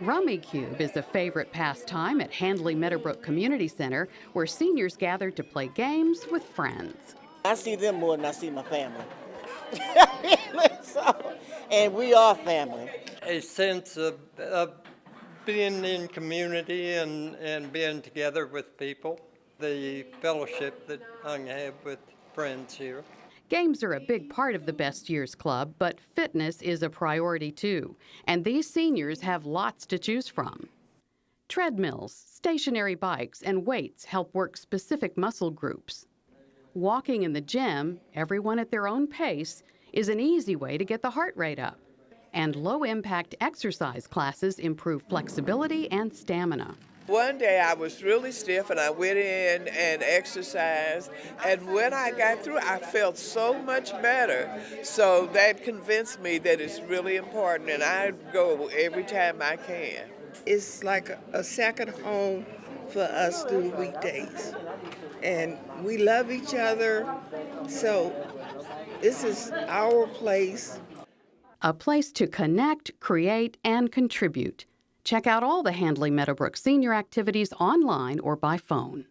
Rummikub is a favorite pastime at Handley Meadowbrook Community Center where seniors gather to play games with friends. I see them more than I see my family. so, and we are family. a sense of, of being in community and, and being together with people, the fellowship that I have with friends here. Games are a big part of the Best Years Club, but fitness is a priority too, and these seniors have lots to choose from. Treadmills, stationary bikes, and weights help work specific muscle groups. Walking in the gym, everyone at their own pace, is an easy way to get the heart rate up. And low impact exercise classes improve flexibility and stamina. One day I was really stiff and I went in and exercised. And when I got through, I felt so much better. So that convinced me that it's really important and I go every time I can. It's like a, a second home for us through the weekdays. And we love each other. So this is our place. A place to connect, create, and contribute. Check out all the Handley Meadowbrook senior activities online or by phone.